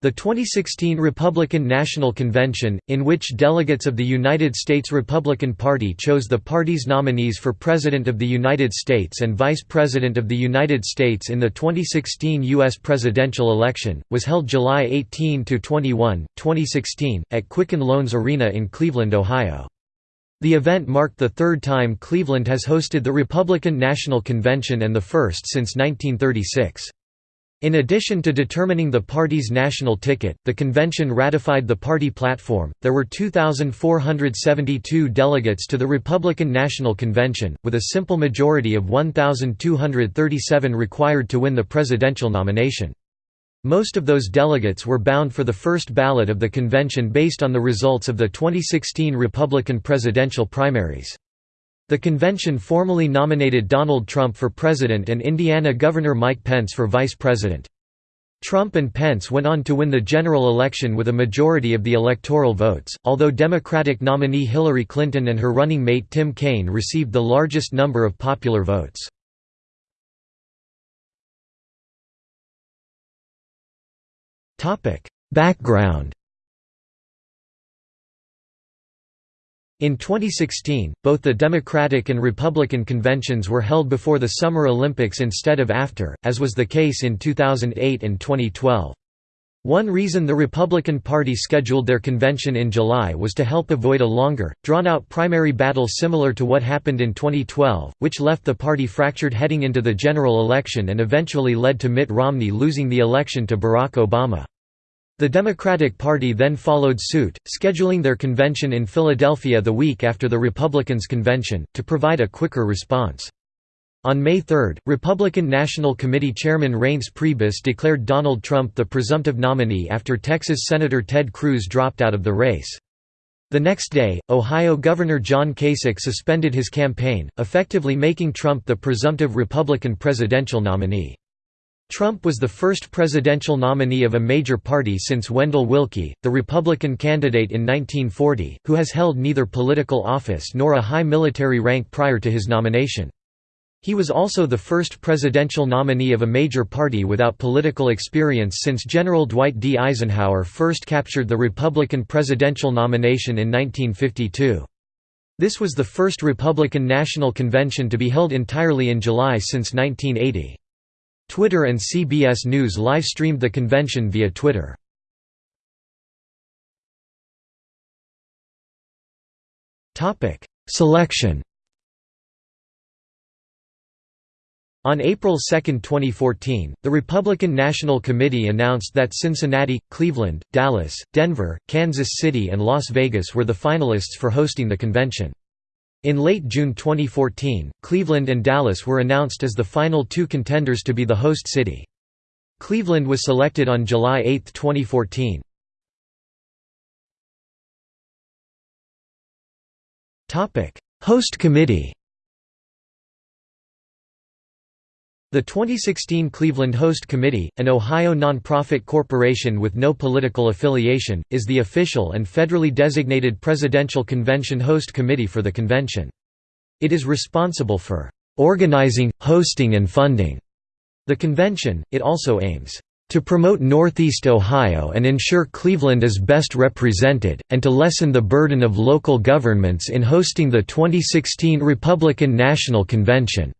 The 2016 Republican National Convention, in which delegates of the United States Republican Party chose the party's nominees for President of the United States and Vice President of the United States in the 2016 U.S. presidential election, was held July 18–21, 2016, at Quicken Loans Arena in Cleveland, Ohio. The event marked the third time Cleveland has hosted the Republican National Convention and the first since 1936. In addition to determining the party's national ticket, the convention ratified the party platform. There were 2,472 delegates to the Republican National Convention, with a simple majority of 1,237 required to win the presidential nomination. Most of those delegates were bound for the first ballot of the convention based on the results of the 2016 Republican presidential primaries. The convention formally nominated Donald Trump for president and Indiana Governor Mike Pence for vice president. Trump and Pence went on to win the general election with a majority of the electoral votes, although Democratic nominee Hillary Clinton and her running mate Tim Kaine received the largest number of popular votes. Background In 2016, both the Democratic and Republican conventions were held before the Summer Olympics instead of after, as was the case in 2008 and 2012. One reason the Republican Party scheduled their convention in July was to help avoid a longer, drawn-out primary battle similar to what happened in 2012, which left the party fractured heading into the general election and eventually led to Mitt Romney losing the election to Barack Obama. The Democratic Party then followed suit, scheduling their convention in Philadelphia the week after the Republicans' convention, to provide a quicker response. On May 3, Republican National Committee Chairman Reince Priebus declared Donald Trump the presumptive nominee after Texas Senator Ted Cruz dropped out of the race. The next day, Ohio Governor John Kasich suspended his campaign, effectively making Trump the presumptive Republican presidential nominee. Trump was the first presidential nominee of a major party since Wendell Willkie, the Republican candidate in 1940, who has held neither political office nor a high military rank prior to his nomination. He was also the first presidential nominee of a major party without political experience since General Dwight D. Eisenhower first captured the Republican presidential nomination in 1952. This was the first Republican National Convention to be held entirely in July since 1980. Twitter and CBS News live-streamed the convention via Twitter. Selection On April 2, 2014, the Republican National Committee announced that Cincinnati, Cleveland, Dallas, Denver, Kansas City and Las Vegas were the finalists for hosting the convention. In late June 2014, Cleveland and Dallas were announced as the final two contenders to be the host city. Cleveland was selected on July 8, 2014. Host committee The 2016 Cleveland Host Committee, an Ohio nonprofit corporation with no political affiliation, is the official and federally designated presidential convention host committee for the convention. It is responsible for organizing, hosting and funding the convention. It also aims to promote Northeast Ohio and ensure Cleveland is best represented, and to lessen the burden of local governments in hosting the 2016 Republican National Convention.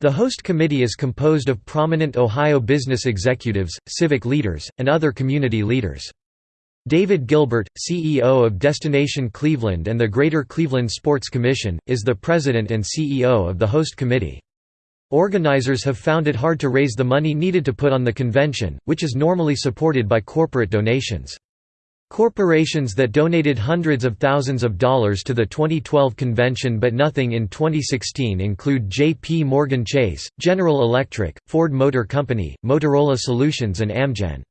The host committee is composed of prominent Ohio business executives, civic leaders, and other community leaders. David Gilbert, CEO of Destination Cleveland and the Greater Cleveland Sports Commission, is the president and CEO of the host committee. Organizers have found it hard to raise the money needed to put on the convention, which is normally supported by corporate donations. Corporations that donated hundreds of thousands of dollars to the 2012 convention but nothing in 2016 include J.P. Morgan Chase, General Electric, Ford Motor Company, Motorola Solutions and Amgen.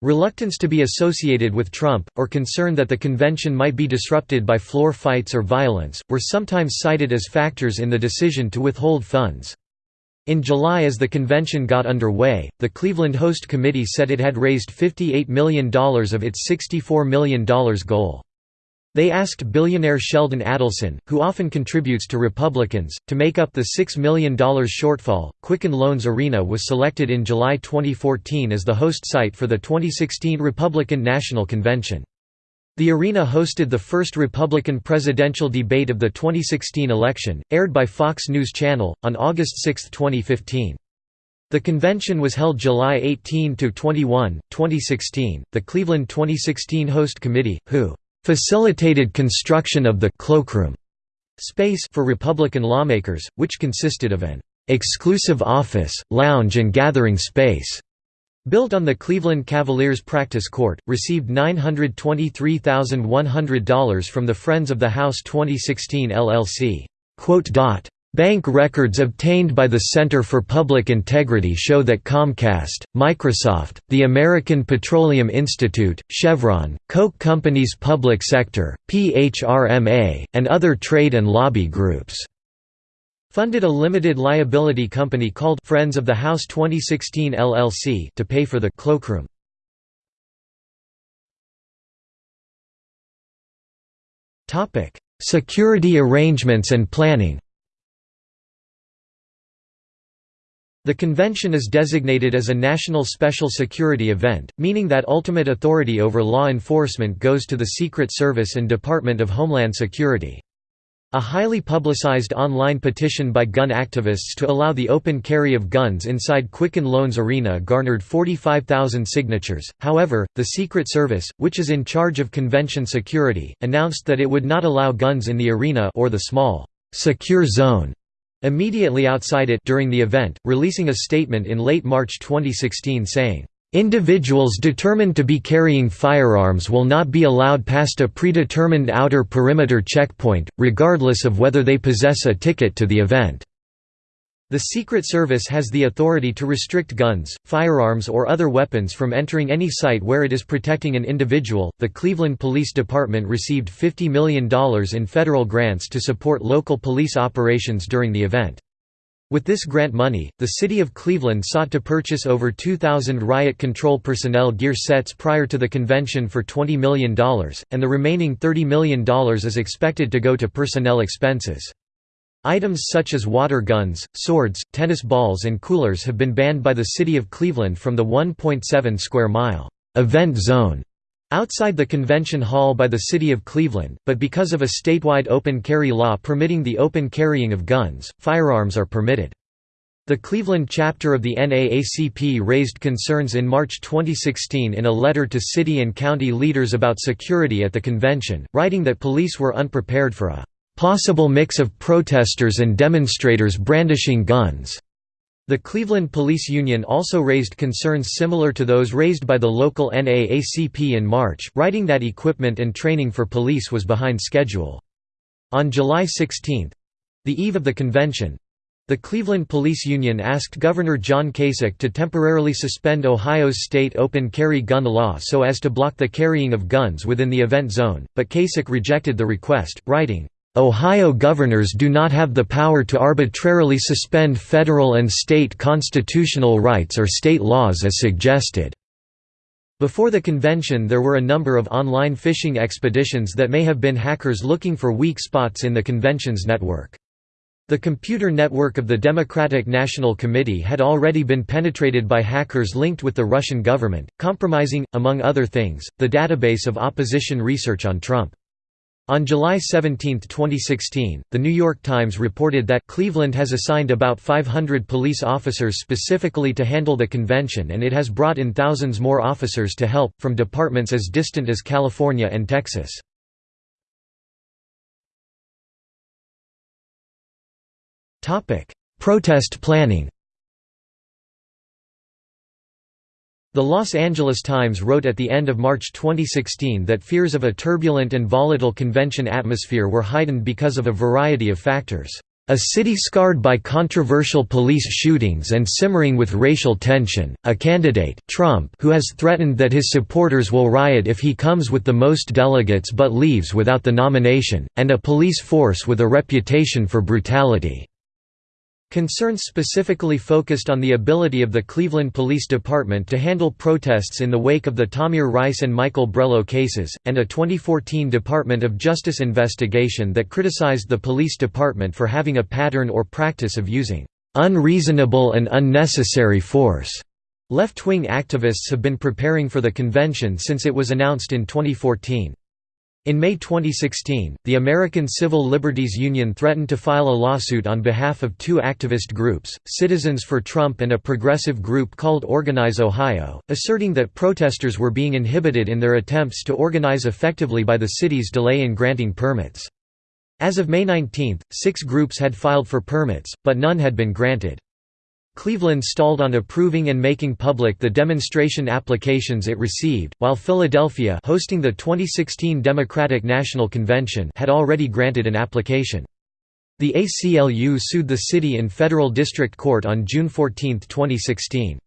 Reluctance to be associated with Trump, or concern that the convention might be disrupted by floor fights or violence, were sometimes cited as factors in the decision to withhold funds. In July as the convention got underway, the Cleveland Host Committee said it had raised $58 million of its $64 million goal. They asked billionaire Sheldon Adelson, who often contributes to Republicans, to make up the $6 million shortfall. Quicken Loans Arena was selected in July 2014 as the host site for the 2016 Republican National Convention. The arena hosted the first Republican presidential debate of the 2016 election, aired by Fox News Channel, on August 6, 2015. The convention was held July 18 to 21, 2016. The Cleveland 2016 Host Committee, who facilitated construction of the cloakroom space for Republican lawmakers, which consisted of an exclusive office, lounge and gathering space. Built on the Cleveland Cavaliers practice court, received $923,100 from the Friends of the House 2016 LLC. Bank records obtained by the Center for Public Integrity show that Comcast, Microsoft, the American Petroleum Institute, Chevron, Koch Companies Public Sector, PHRMA, and other trade and lobby groups funded a limited liability company called Friends of the House 2016 LLC to pay for the cloakroom. Topic: Security arrangements and planning The convention is designated as a national special security event, meaning that ultimate authority over law enforcement goes to the Secret Service and Department of Homeland Security. A highly publicized online petition by gun activists to allow the open carry of guns inside Quicken Loans Arena garnered 45,000 signatures. However, the Secret Service, which is in charge of convention security, announced that it would not allow guns in the arena or the small, secure zone immediately outside it during the event, releasing a statement in late March 2016 saying, "...individuals determined to be carrying firearms will not be allowed past a predetermined outer perimeter checkpoint, regardless of whether they possess a ticket to the event." The Secret Service has the authority to restrict guns, firearms, or other weapons from entering any site where it is protecting an individual. The Cleveland Police Department received $50 million in federal grants to support local police operations during the event. With this grant money, the city of Cleveland sought to purchase over 2,000 riot control personnel gear sets prior to the convention for $20 million, and the remaining $30 million is expected to go to personnel expenses. Items such as water guns, swords, tennis balls and coolers have been banned by the city of Cleveland from the 1.7 square mile event zone outside the convention hall by the city of Cleveland, but because of a statewide open carry law permitting the open carrying of guns, firearms are permitted. The Cleveland chapter of the NAACP raised concerns in March 2016 in a letter to city and county leaders about security at the convention, writing that police were unprepared for a possible mix of protesters and demonstrators brandishing guns. The Cleveland Police Union also raised concerns similar to those raised by the local NAACP in March, writing that equipment and training for police was behind schedule. On July 16—the eve of the convention, the Cleveland Police Union asked Governor John Kasich to temporarily suspend Ohio's state open carry gun law so as to block the carrying of guns within the event zone, but Kasich rejected the request, writing, Ohio governors do not have the power to arbitrarily suspend federal and state constitutional rights or state laws as suggested. Before the convention there were a number of online phishing expeditions that may have been hackers looking for weak spots in the convention's network. The computer network of the Democratic National Committee had already been penetrated by hackers linked with the Russian government, compromising, among other things, the database of opposition research on Trump. On July 17, 2016, The New York Times reported that Cleveland has assigned about 500 police officers specifically to handle the convention and it has brought in thousands more officers to help, from departments as distant as California and Texas. Protest planning The Los Angeles Times wrote at the end of March 2016 that fears of a turbulent and volatile convention atmosphere were heightened because of a variety of factors. A city scarred by controversial police shootings and simmering with racial tension, a candidate Trump who has threatened that his supporters will riot if he comes with the most delegates but leaves without the nomination, and a police force with a reputation for brutality. Concerns specifically focused on the ability of the Cleveland Police Department to handle protests in the wake of the Tamir Rice and Michael Brelo cases, and a 2014 Department of Justice investigation that criticized the police department for having a pattern or practice of using unreasonable and unnecessary force. Left-wing activists have been preparing for the convention since it was announced in 2014. In May 2016, the American Civil Liberties Union threatened to file a lawsuit on behalf of two activist groups, Citizens for Trump and a progressive group called Organize Ohio, asserting that protesters were being inhibited in their attempts to organize effectively by the city's delay in granting permits. As of May 19, six groups had filed for permits, but none had been granted. Cleveland stalled on approving and making public the demonstration applications it received, while Philadelphia hosting the 2016 Democratic National Convention had already granted an application. The ACLU sued the city in federal district court on June 14, 2016.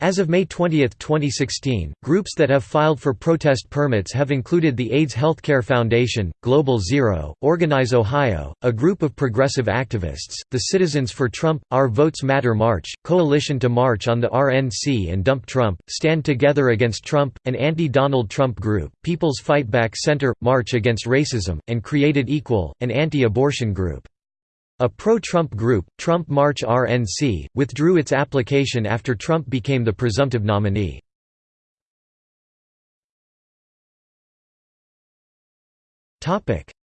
As of May 20, 2016, groups that have filed for protest permits have included the AIDS Healthcare Foundation, Global Zero, Organize Ohio, a group of progressive activists, the Citizens for Trump, Our Votes Matter March, Coalition to March on the RNC and Dump Trump, Stand Together Against Trump, an anti-Donald Trump group, People's Fight Back Center, March Against Racism, and Created Equal, an anti-abortion group. A pro-Trump group, Trump March RNC, withdrew its application after Trump became the presumptive nominee.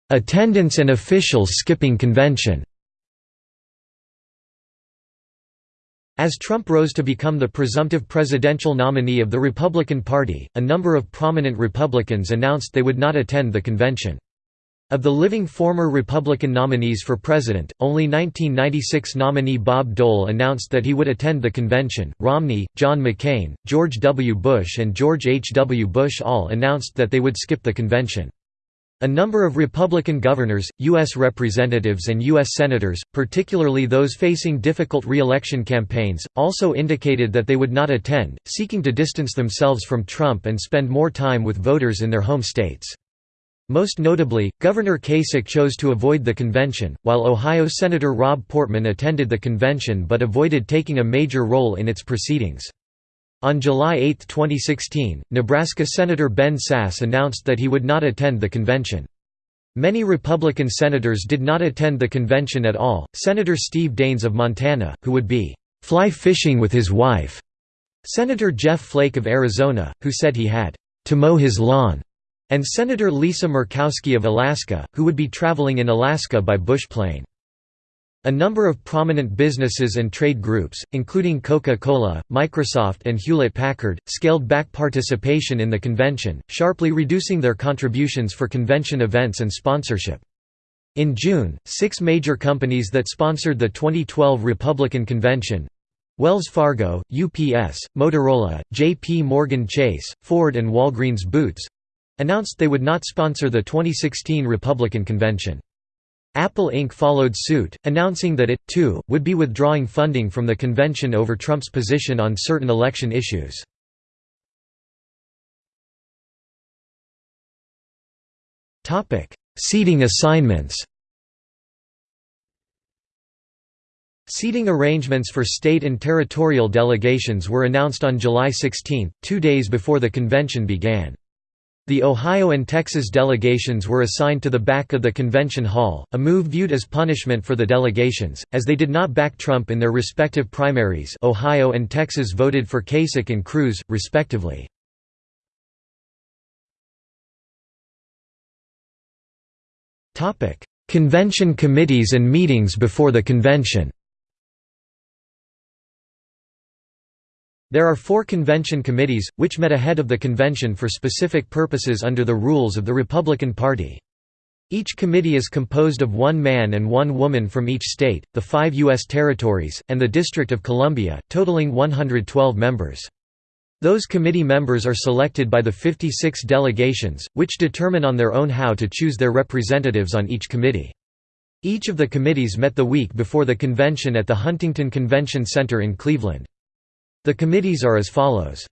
Attendance and officials skipping convention As Trump rose to become the presumptive presidential nominee of the Republican Party, a number of prominent Republicans announced they would not attend the convention. Of the living former Republican nominees for president, only 1996 nominee Bob Dole announced that he would attend the convention. Romney, John McCain, George W. Bush, and George H. W. Bush all announced that they would skip the convention. A number of Republican governors, U.S. representatives and U.S. senators, particularly those facing difficult re-election campaigns, also indicated that they would not attend, seeking to distance themselves from Trump and spend more time with voters in their home states. Most notably, Governor Kasich chose to avoid the convention, while Ohio Senator Rob Portman attended the convention but avoided taking a major role in its proceedings. On July 8, 2016, Nebraska Senator Ben Sasse announced that he would not attend the convention. Many Republican senators did not attend the convention at all. Senator Steve Daines of Montana, who would be fly fishing with his wife, Senator Jeff Flake of Arizona, who said he had to mow his lawn, and Senator Lisa Murkowski of Alaska, who would be traveling in Alaska by bush plane. A number of prominent businesses and trade groups, including Coca-Cola, Microsoft and Hewlett-Packard, scaled back participation in the convention, sharply reducing their contributions for convention events and sponsorship. In June, six major companies that sponsored the 2012 Republican convention Wells Fargo, UPS, Motorola, J.P. Morgan Chase, Ford and Walgreens Boots announced they would not sponsor the 2016 Republican convention. Apple Inc. followed suit, announcing that it, too, would be withdrawing funding from the convention over Trump's position on certain election issues. Seating assignments Seating arrangements for state and territorial delegations were announced on July 16, two days before the convention began. The Ohio and Texas delegations were assigned to the back of the convention hall, a move viewed as punishment for the delegations, as they did not back Trump in their respective primaries Ohio and Texas voted for Kasich and Cruz, respectively. Convention committees and meetings before the convention There are four convention committees, which met ahead of the convention for specific purposes under the rules of the Republican Party. Each committee is composed of one man and one woman from each state, the five U.S. territories, and the District of Columbia, totaling 112 members. Those committee members are selected by the 56 delegations, which determine on their own how to choose their representatives on each committee. Each of the committees met the week before the convention at the Huntington Convention Center in Cleveland. The committees are as follows.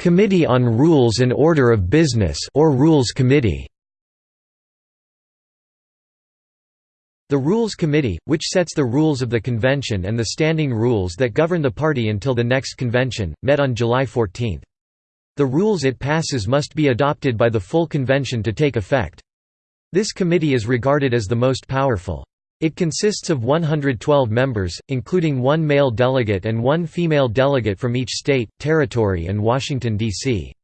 Committee on Rules and Order of Business or Rules Committee The Rules Committee, which sets the rules of the convention and the standing rules that govern the party until the next convention, met on July 14. The rules it passes must be adopted by the full convention to take effect. This committee is regarded as the most powerful. It consists of 112 members, including one male delegate and one female delegate from each state, territory and Washington, D.C.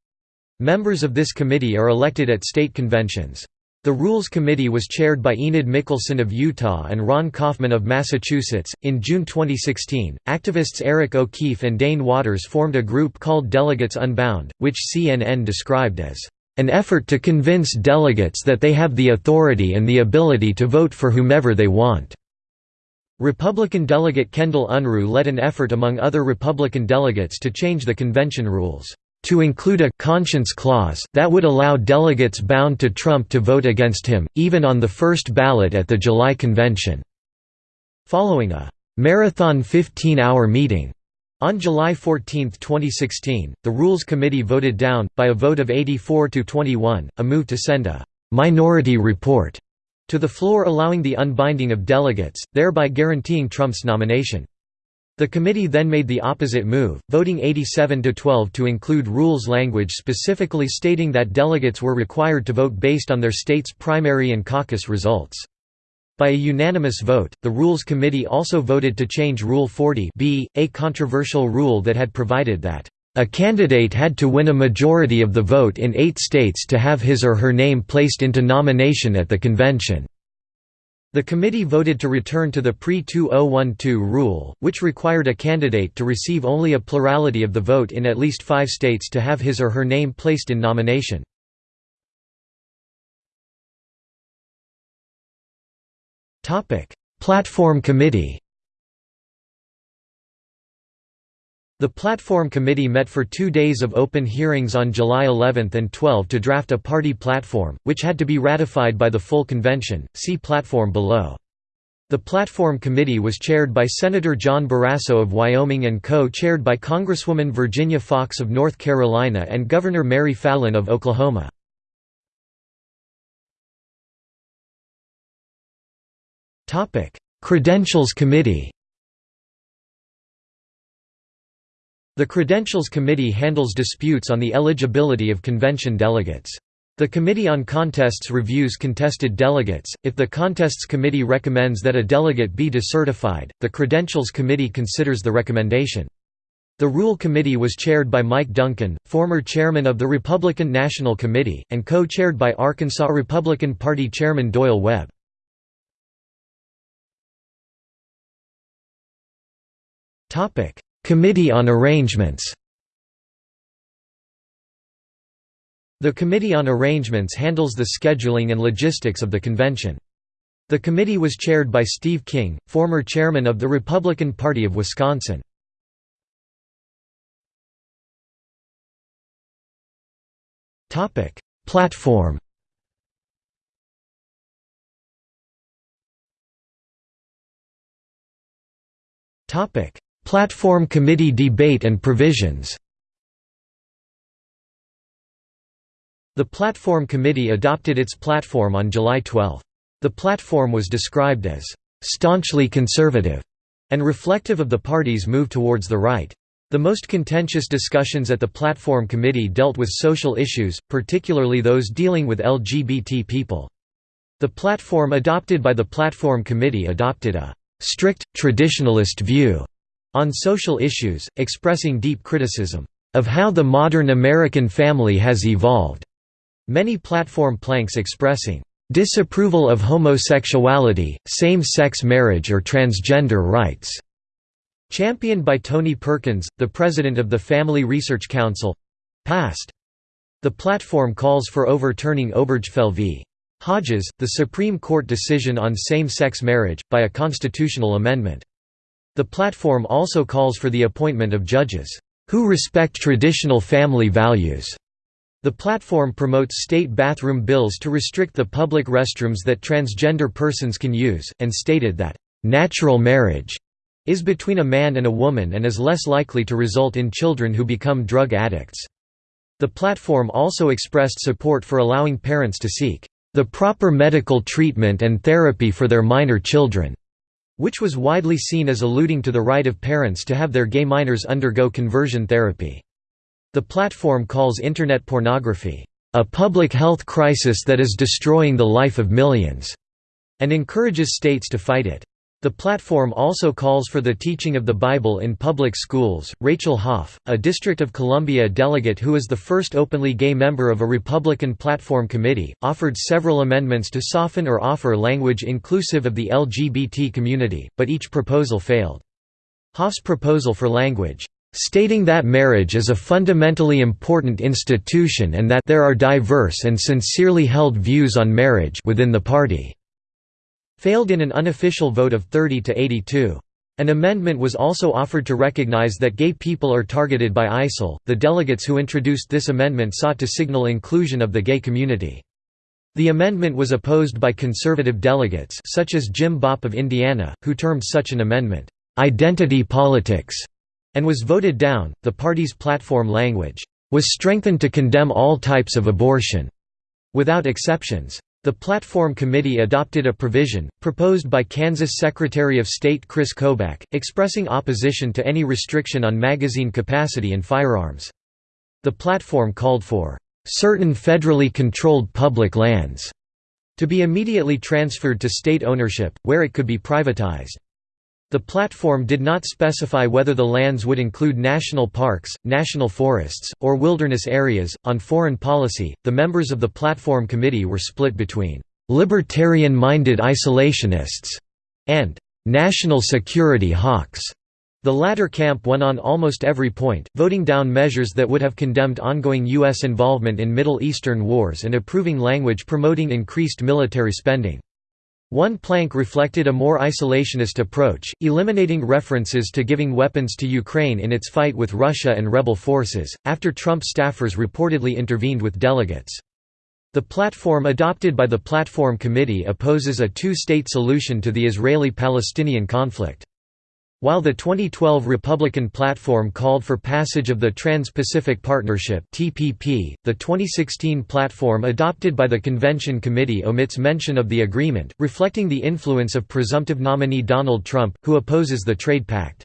Members of this committee are elected at state conventions. The Rules Committee was chaired by Enid Mickelsen of Utah and Ron Kaufman of Massachusetts. In June 2016, activists Eric O'Keefe and Dane Waters formed a group called Delegates Unbound, which CNN described as an effort to convince delegates that they have the authority and the ability to vote for whomever they want. Republican delegate Kendall Unruh led an effort among other Republican delegates to change the convention rules to include a «conscience clause» that would allow delegates bound to Trump to vote against him, even on the first ballot at the July convention. Following a «marathon 15-hour meeting» on July 14, 2016, the Rules Committee voted down, by a vote of 84 to 21, a move to send a «minority report» to the floor allowing the unbinding of delegates, thereby guaranteeing Trump's nomination. The committee then made the opposite move, voting 87 to 12 to include rules language specifically stating that delegates were required to vote based on their state's primary and caucus results. By a unanimous vote, the Rules Committee also voted to change Rule 40 B, a controversial rule that had provided that a candidate had to win a majority of the vote in eight states to have his or her name placed into nomination at the convention. The committee voted to return to the pre-2012 rule, which required a candidate to receive only a plurality of the vote in at least five states to have his or her name placed in nomination. Platform Committee The Platform Committee met for two days of open hearings on July 11 and 12 to draft a party platform, which had to be ratified by the full convention. See platform below. The Platform Committee was chaired by Senator John Barrasso of Wyoming and co-chaired by Congresswoman Virginia Foxx of North Carolina and Governor Mary Fallin of Oklahoma. Credentials Committee The Credentials Committee handles disputes on the eligibility of convention delegates. The Committee on Contests reviews contested delegates. If the Contests Committee recommends that a delegate be decertified, the Credentials Committee considers the recommendation. The Rule Committee was chaired by Mike Duncan, former chairman of the Republican National Committee, and co-chaired by Arkansas Republican Party Chairman Doyle Webb. Committee on Arrangements The Committee on Arrangements handles the scheduling and logistics of the convention. The committee was chaired by Steve King, former chairman of the Republican Party of Wisconsin. Topic: Platform Topic: Platform Committee debate and provisions The Platform Committee adopted its platform on July 12. The platform was described as «staunchly conservative» and reflective of the party's move towards the right. The most contentious discussions at the Platform Committee dealt with social issues, particularly those dealing with LGBT people. The platform adopted by the Platform Committee adopted a «strict, traditionalist view» on social issues, expressing deep criticism of how the modern American family has evolved. Many platform planks expressing disapproval of homosexuality, same-sex marriage or transgender rights, championed by Tony Perkins, the president of the Family Research Council, passed. The platform calls for overturning Obergefell v. Hodges, the Supreme Court decision on same-sex marriage, by a constitutional amendment. The platform also calls for the appointment of judges, "...who respect traditional family values." The platform promotes state bathroom bills to restrict the public restrooms that transgender persons can use, and stated that, "...natural marriage," is between a man and a woman and is less likely to result in children who become drug addicts. The platform also expressed support for allowing parents to seek the proper medical treatment and therapy for their minor children, which was widely seen as alluding to the right of parents to have their gay minors undergo conversion therapy. The platform calls Internet pornography, "...a public health crisis that is destroying the life of millions," and encourages states to fight it. The platform also calls for the teaching of the Bible in public schools. Rachel Hoff, a District of Columbia delegate who is the first openly gay member of a Republican platform committee, offered several amendments to soften or offer language inclusive of the LGBT community, but each proposal failed. Hoff's proposal for language, stating that marriage is a fundamentally important institution and that there are diverse and sincerely held views on marriage within the party failed in an unofficial vote of 30 to 82. An amendment was also offered to recognize that gay people are targeted by ISIL. The delegates who introduced this amendment sought to signal inclusion of the gay community. The amendment was opposed by conservative delegates such as Jim Bopp of Indiana, who termed such an amendment identity politics and was voted down. The party's platform language was strengthened to condemn all types of abortion without exceptions. The Platform Committee adopted a provision, proposed by Kansas Secretary of State Chris Kobach, expressing opposition to any restriction on magazine capacity and firearms. The platform called for, "...certain federally controlled public lands," to be immediately transferred to state ownership, where it could be privatized. The platform did not specify whether the lands would include national parks, national forests, or wilderness areas. On foreign policy, the members of the platform committee were split between libertarian minded isolationists and national security hawks. The latter camp won on almost every point, voting down measures that would have condemned ongoing U.S. involvement in Middle Eastern wars and approving language promoting increased military spending. One plank reflected a more isolationist approach, eliminating references to giving weapons to Ukraine in its fight with Russia and rebel forces, after Trump staffers reportedly intervened with delegates. The platform adopted by the Platform Committee opposes a two-state solution to the Israeli-Palestinian conflict. While the 2012 Republican platform called for passage of the Trans-Pacific Partnership (TPP), the 2016 platform adopted by the Convention Committee omits mention of the agreement, reflecting the influence of presumptive nominee Donald Trump, who opposes the trade pact.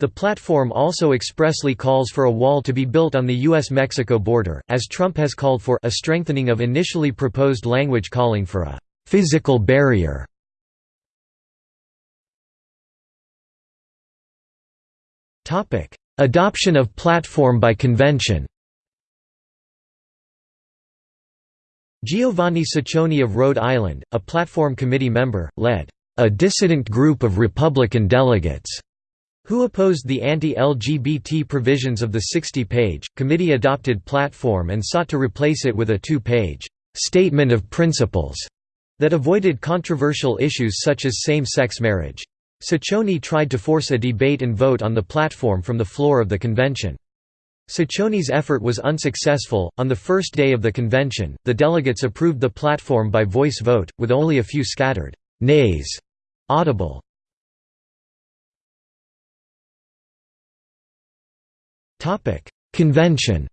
The platform also expressly calls for a wall to be built on the U.S.-Mexico border, as Trump has called for a strengthening of initially proposed language calling for a «physical barrier» Topic: Adoption of platform by convention. Giovanni Cicione of Rhode Island, a platform committee member, led a dissident group of Republican delegates who opposed the anti-LGBT provisions of the 60-page, committee-adopted platform and sought to replace it with a two-page «statement of principles» that avoided controversial issues such as same-sex marriage. Cicione tried to force a debate and vote on the platform from the floor of the convention. Cicione's effort was unsuccessful. On the first day of the convention, the delegates approved the platform by voice vote, with only a few scattered nays audible. Topic: Convention.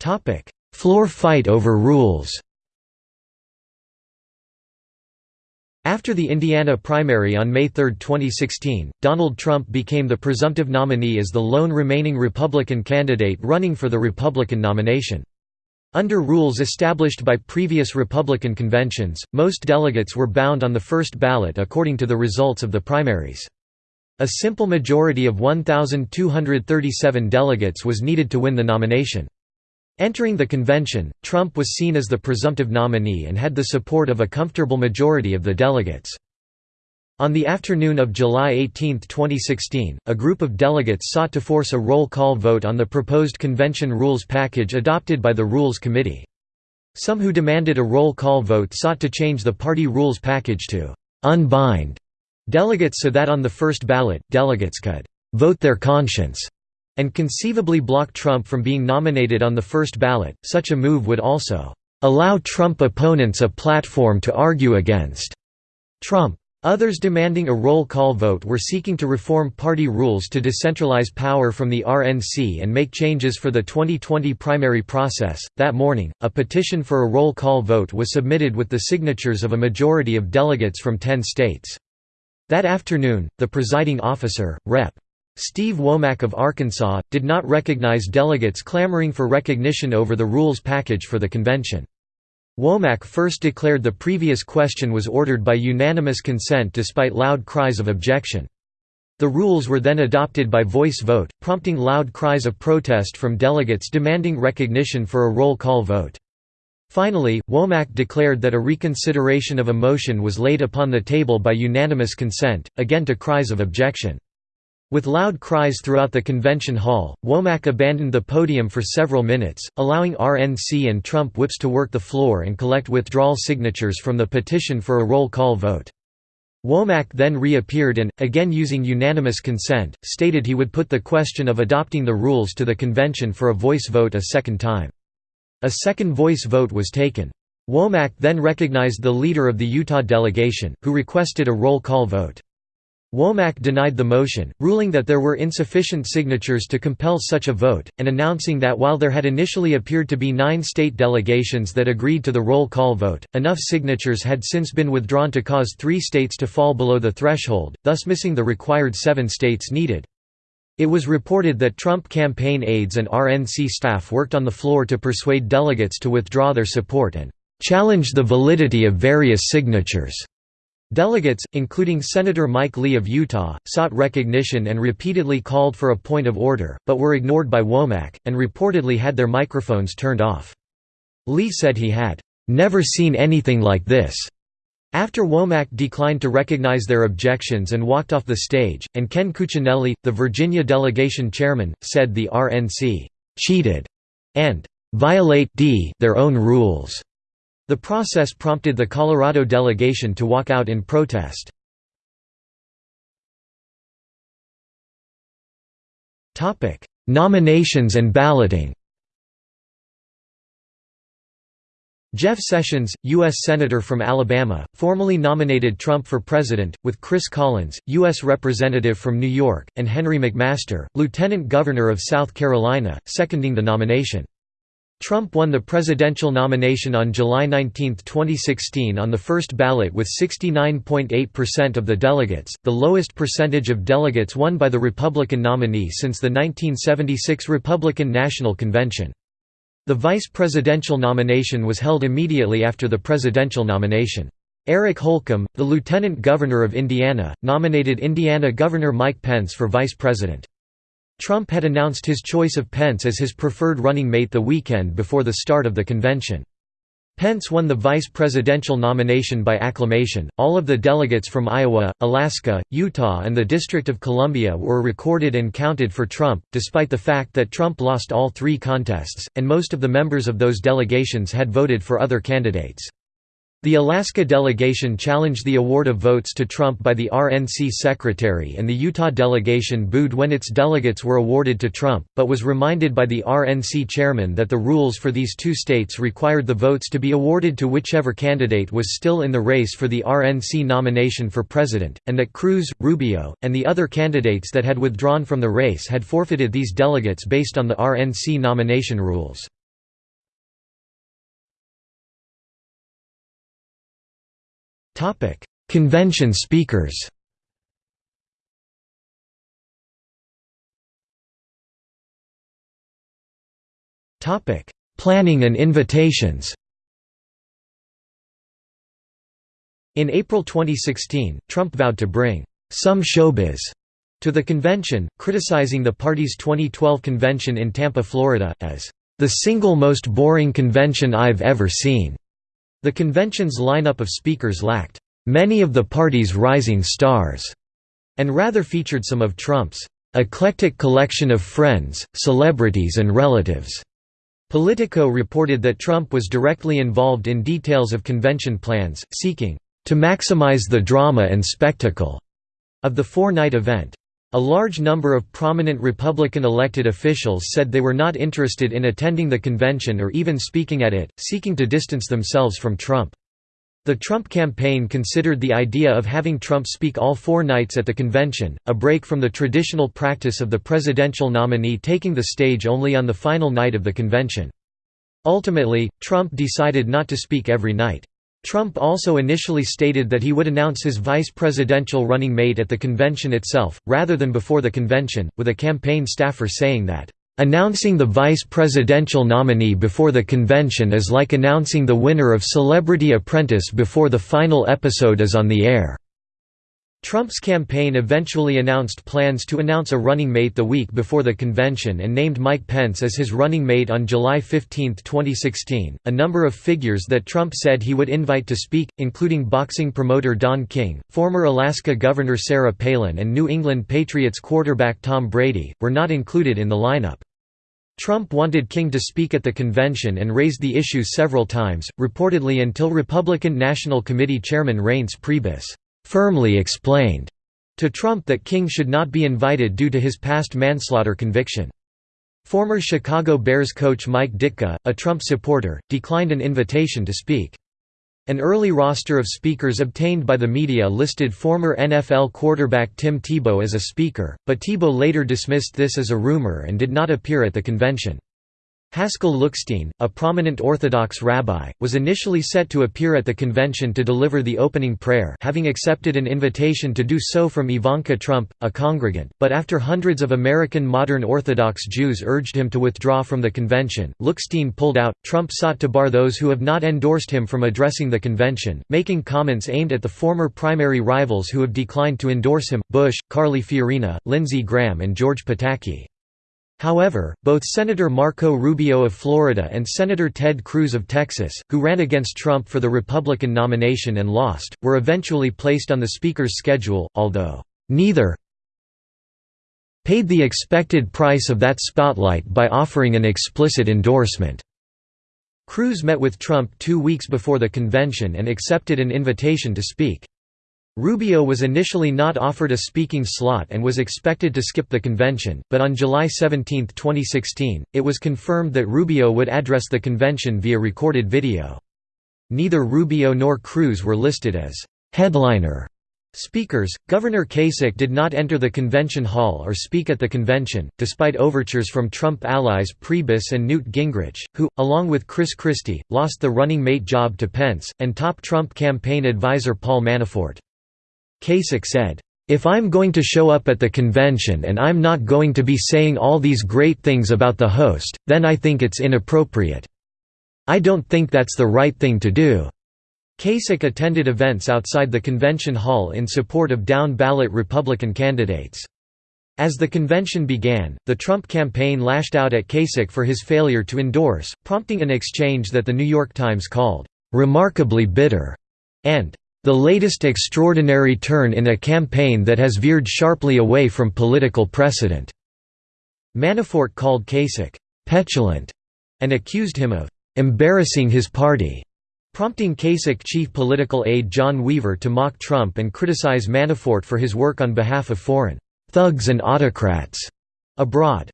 Topic: Floor fight over rules After the Indiana primary on May 3, 2016, Donald Trump became the presumptive nominee as the lone remaining Republican candidate running for the Republican nomination. Under rules established by previous Republican conventions, most delegates were bound on the first ballot according to the results of the primaries. A simple majority of 1,237 delegates was needed to win the nomination. Entering the convention, Trump was seen as the presumptive nominee and had the support of a comfortable majority of the delegates. On the afternoon of July 18, 2016, a group of delegates sought to force a roll call vote on the proposed convention rules package adopted by the Rules Committee. Some who demanded a roll call vote sought to change the party rules package to «unbind» delegates so that on the first ballot, delegates could «vote their conscience» and conceivably block Trump from being nominated on the first ballot. Such a move would also allow Trump opponents a platform to argue against Trump. Others demanding a roll call vote were seeking to reform party rules to decentralize power from the RNC and make changes for the 2020 primary process. That morning, a petition for a roll call vote was submitted with the signatures of a majority of delegates from 10 states. That afternoon, the presiding officer, Rep. Steve Womack of Arkansas, did not recognize delegates clamoring for recognition over the rules package for the convention. Womack first declared the previous question was ordered by unanimous consent despite loud cries of objection. The rules were then adopted by voice vote, prompting loud cries of protest from delegates demanding recognition for a roll call vote. Finally, Womack declared that a reconsideration of a motion was laid upon the table by unanimous consent, again to cries of objection. With loud cries throughout the convention hall, Womack abandoned the podium for several minutes, allowing RNC and Trump whips to work the floor and collect withdrawal signatures from the petition for a roll call vote. Womack then reappeared and, again using unanimous consent, stated he would put the question of adopting the rules to the convention for a voice vote a second time. A second voice vote was taken. Womack then recognized the leader of the Utah delegation, who requested a roll call vote. Womack denied the motion, ruling that there were insufficient signatures to compel such a vote, and announcing that while there had initially appeared to be nine state delegations that agreed to the roll call vote, enough signatures had since been withdrawn to cause three states to fall below the threshold, thus missing the required seven states needed. It was reported that Trump campaign aides and RNC staff worked on the floor to persuade delegates to withdraw their support and challenge the validity of various signatures. Delegates, including Senator Mike Lee of Utah, sought recognition and repeatedly called for a point of order, but were ignored by Womack, and reportedly had their microphones turned off. Lee said he had, "...never seen anything like this." After Womack declined to recognize their objections and walked off the stage, and Ken Cuccinelli, the Virginia delegation chairman, said the RNC «cheated» and «violate their own rules». The process prompted the Colorado delegation to walk out in protest. Nominations and balloting Jeff Sessions, U.S. Senator from Alabama, formally nominated Trump for president, with Chris Collins, U.S. Representative from New York, and Henry McMaster, Lieutenant Governor of South Carolina, seconding the nomination. Trump won the presidential nomination on July 19, 2016 on the first ballot with 69.8% of the delegates, the lowest percentage of delegates won by the Republican nominee since the 1976 Republican National Convention. The vice presidential nomination was held immediately after the presidential nomination. Eric Holcomb, the lieutenant governor of Indiana, nominated Indiana Governor Mike Pence for vice president. Trump had announced his choice of Pence as his preferred running mate the weekend before the start of the convention. Pence won the vice presidential nomination by acclamation. All of the delegates from Iowa, Alaska, Utah, and the District of Columbia were recorded and counted for Trump, despite the fact that Trump lost all three contests, and most of the members of those delegations had voted for other candidates. The Alaska delegation challenged the award of votes to Trump by the RNC secretary and the Utah delegation booed when its delegates were awarded to Trump, but was reminded by the RNC chairman that the rules for these two states required the votes to be awarded to whichever candidate was still in the race for the RNC nomination for president, and that Cruz, Rubio, and the other candidates that had withdrawn from the race had forfeited these delegates based on the RNC nomination rules. Topic: Convention speakers. Topic: Planning and invitations. In April 2016, Trump vowed to bring some showbiz to the convention, criticizing the party's 2012 convention in Tampa, Florida, as the single most boring convention I've ever seen. The convention's lineup of speakers lacked many of the party's rising stars, and rather featured some of Trump's eclectic collection of friends, celebrities and relatives. Politico reported that Trump was directly involved in details of convention plans, seeking to maximize the drama and spectacle of the four-night event. A large number of prominent Republican elected officials said they were not interested in attending the convention or even speaking at it, seeking to distance themselves from Trump. The Trump campaign considered the idea of having Trump speak all four nights at the convention, a break from the traditional practice of the presidential nominee taking the stage only on the final night of the convention. Ultimately, Trump decided not to speak every night. Trump also initially stated that he would announce his vice presidential running mate at the convention itself, rather than before the convention, with a campaign staffer saying that, Announcing the vice presidential nominee before the convention is like announcing the winner of Celebrity Apprentice before the final episode is on the air. Trump's campaign eventually announced plans to announce a running mate the week before the convention and named Mike Pence as his running mate on July 15, 2016. A number of figures that Trump said he would invite to speak, including boxing promoter Don King, former Alaska Governor Sarah Palin, and New England Patriots quarterback Tom Brady, were not included in the lineup. Trump wanted King to speak at the convention and raised the issue several times, reportedly until Republican National Committee Chairman Reince Priebus firmly explained to Trump that King should not be invited due to his past manslaughter conviction. Former Chicago Bears coach Mike Ditka, a Trump supporter, declined an invitation to speak. An early roster of speakers obtained by the media listed former NFL quarterback Tim Tebow as a speaker, but Tebow later dismissed this as a rumor and did not appear at the convention. Haskell Lookstein, a prominent Orthodox rabbi, was initially set to appear at the convention to deliver the opening prayer having accepted an invitation to do so from Ivanka Trump, a congregant, but after hundreds of American modern Orthodox Jews urged him to withdraw from the convention, Lookstein pulled out. Trump sought to bar those who have not endorsed him from addressing the convention, making comments aimed at the former primary rivals who have declined to endorse him, Bush, Carly Fiorina, Lindsey Graham and George Pataki. However, both Senator Marco Rubio of Florida and Senator Ted Cruz of Texas, who ran against Trump for the Republican nomination and lost, were eventually placed on the Speaker's schedule, although, "...neither paid the expected price of that spotlight by offering an explicit endorsement." Cruz met with Trump two weeks before the convention and accepted an invitation to speak. Rubio was initially not offered a speaking slot and was expected to skip the convention, but on July 17, 2016, it was confirmed that Rubio would address the convention via recorded video. Neither Rubio nor Cruz were listed as headliner speakers. Governor Kasich did not enter the convention hall or speak at the convention, despite overtures from Trump allies Priebus and Newt Gingrich, who, along with Chris Christie, lost the running mate job to Pence, and top Trump campaign advisor Paul Manafort. Kasich said, "...if I'm going to show up at the convention and I'm not going to be saying all these great things about the host, then I think it's inappropriate. I don't think that's the right thing to do." Kasich attended events outside the convention hall in support of down-ballot Republican candidates. As the convention began, the Trump campaign lashed out at Kasich for his failure to endorse, prompting an exchange that The New York Times called, "...remarkably bitter," and the latest extraordinary turn in a campaign that has veered sharply away from political precedent." Manafort called Kasich, "...petulant", and accused him of "...embarrassing his party." prompting Kasich chief political aide John Weaver to mock Trump and criticize Manafort for his work on behalf of foreign thugs and autocrats abroad.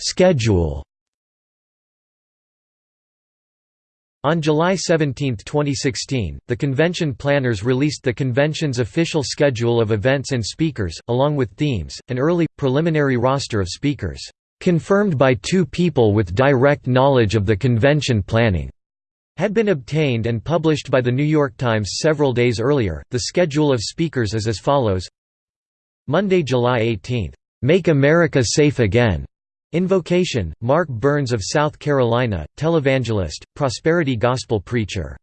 Schedule On July 17, 2016, the convention planners released the convention's official schedule of events and speakers, along with themes, an early, preliminary roster of speakers, "...confirmed by two people with direct knowledge of the convention planning." had been obtained and published by The New York Times several days earlier. The schedule of speakers is as follows Monday, July 18, "'Make America Safe Again' Invocation, Mark Burns of South Carolina, televangelist, prosperity gospel preacher.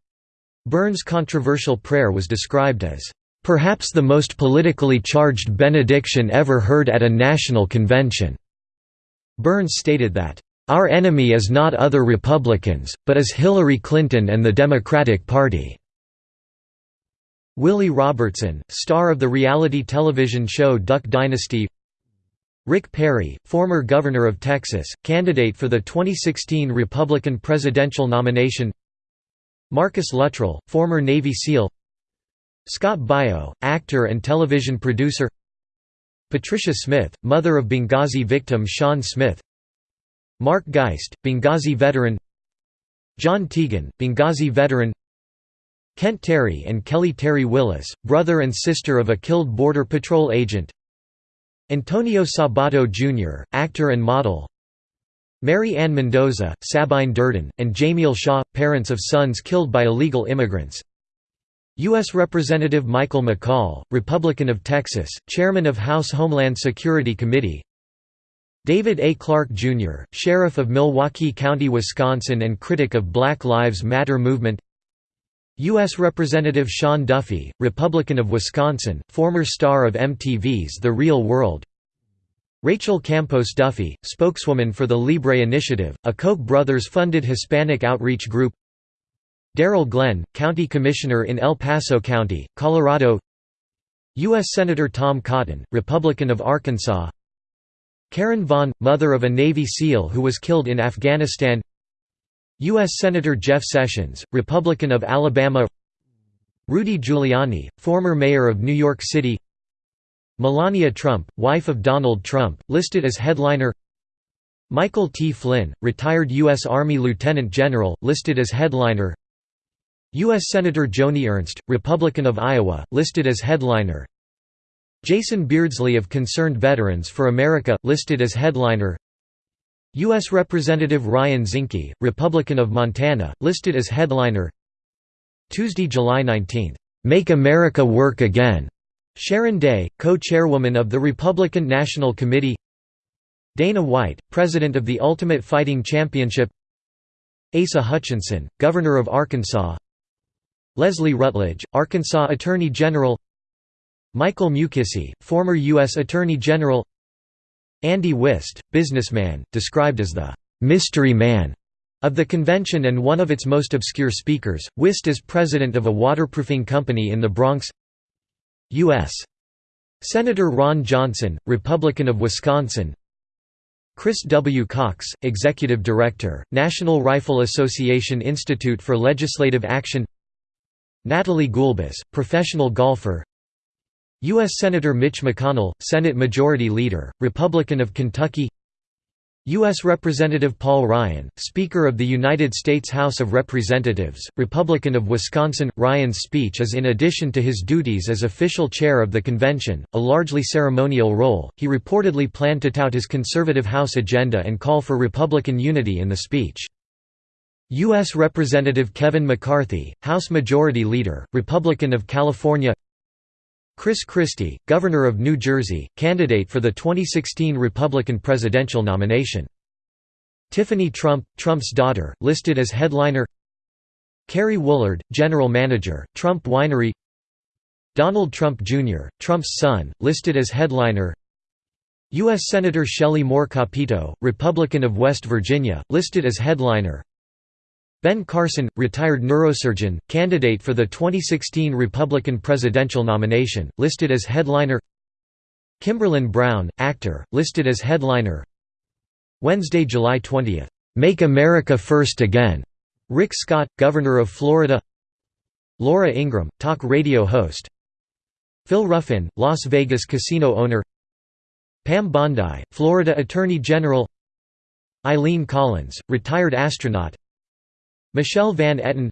Burns' controversial prayer was described as, "...perhaps the most politically charged benediction ever heard at a national convention." Burns stated that, "...our enemy is not other Republicans, but is Hillary Clinton and the Democratic Party." Willie Robertson, star of the reality television show Duck Dynasty Rick Perry, former governor of Texas, candidate for the 2016 Republican presidential nomination. Marcus Luttrell, former Navy SEAL. Scott Baio, actor and television producer. Patricia Smith, mother of Benghazi victim Sean Smith. Mark Geist, Benghazi veteran. John Tiegen, Benghazi veteran. Kent Terry and Kelly Terry Willis, brother and sister of a killed Border Patrol agent Antonio Sabato Jr., actor and model Mary Ann Mendoza, Sabine Durden, and Jamiel Shaw, parents of sons killed by illegal immigrants U.S. Representative Michael McCaul, Republican of Texas, chairman of House Homeland Security Committee David A. Clarke, Jr., Sheriff of Milwaukee County, Wisconsin and critic of Black Lives Matter movement U.S. Representative Sean Duffy, Republican of Wisconsin, former star of MTV's The Real World. Rachel Campos Duffy, spokeswoman for the Libre Initiative, a Koch brothers-funded Hispanic outreach group. Darryl Glenn, County Commissioner in El Paso County, Colorado. U.S. Senator Tom Cotton, Republican of Arkansas. Karen Vaughn, mother of a Navy SEAL who was killed in Afghanistan U.S. Senator Jeff Sessions, Republican of Alabama Rudy Giuliani, former mayor of New York City Melania Trump, wife of Donald Trump, listed as headliner Michael T. Flynn, retired U.S. Army Lieutenant General, listed as headliner U.S. Senator Joni Ernst, Republican of Iowa, listed as headliner Jason Beardsley of Concerned Veterans for America, listed as headliner U.S. Representative Ryan Zinke, Republican of Montana, listed as headliner. Tuesday, July 19, "'Make America Work Again' Sharon Day, co-chairwoman of the Republican National Committee. Dana White, president of the Ultimate Fighting Championship. Asa Hutchinson, governor of Arkansas. Leslie Rutledge, Arkansas Attorney General. Michael Mukasey, former U.S. Attorney General Andy Wist, businessman, described as the «mystery man» of the convention and one of its most obscure speakers, Wist is president of a waterproofing company in the Bronx U.S. Senator Ron Johnson, Republican of Wisconsin Chris W. Cox, Executive Director, National Rifle Association Institute for Legislative Action Natalie Gulbis, professional golfer U.S. Senator Mitch McConnell, Senate Majority Leader, Republican of Kentucky U.S. Representative Paul Ryan, Speaker of the United States House of Representatives, Republican of Wisconsin. Ryan's speech is in addition to his duties as official chair of the convention, a largely ceremonial role. He reportedly planned to tout his conservative House agenda and call for Republican unity in the speech. U.S. Representative Kevin McCarthy, House Majority Leader, Republican of California Chris Christie, Governor of New Jersey, candidate for the 2016 Republican presidential nomination. Tiffany Trump, Trump's daughter, listed as headliner Kerry Woolard, General Manager, Trump Winery Donald Trump Jr., Trump's son, listed as headliner U.S. Senator Shelley Moore Capito, Republican of West Virginia, listed as headliner Ben Carson, retired neurosurgeon, candidate for the 2016 Republican presidential nomination, listed as headliner. Kimberlin Brown, actor, listed as headliner. Wednesday, July 20. "'Make America First Again' Rick Scott, Governor of Florida. Laura Ingraham, talk radio host. Phil Ruffin, Las Vegas casino owner. Pam Bondi, Florida Attorney General. Eileen Collins, retired astronaut Michelle Van Etten